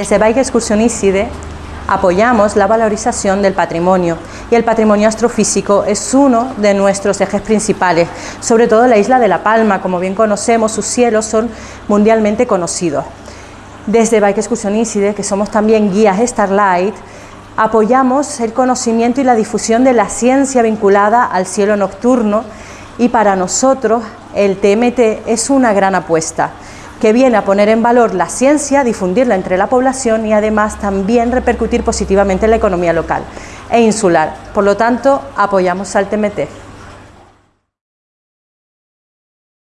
Desde Bike Excursión ICIDE apoyamos la valorización del patrimonio. Y el patrimonio astrofísico es uno de nuestros ejes principales, sobre todo la isla de La Palma, como bien conocemos, sus cielos son mundialmente conocidos. Desde Bike Excursión ICIDE, que somos también guías Starlight, apoyamos el conocimiento y la difusión de la ciencia vinculada al cielo nocturno. Y para nosotros el TMT es una gran apuesta que viene a poner en valor la ciencia, difundirla entre la población y además también repercutir positivamente en la economía local e insular. Por lo tanto, apoyamos al TMT.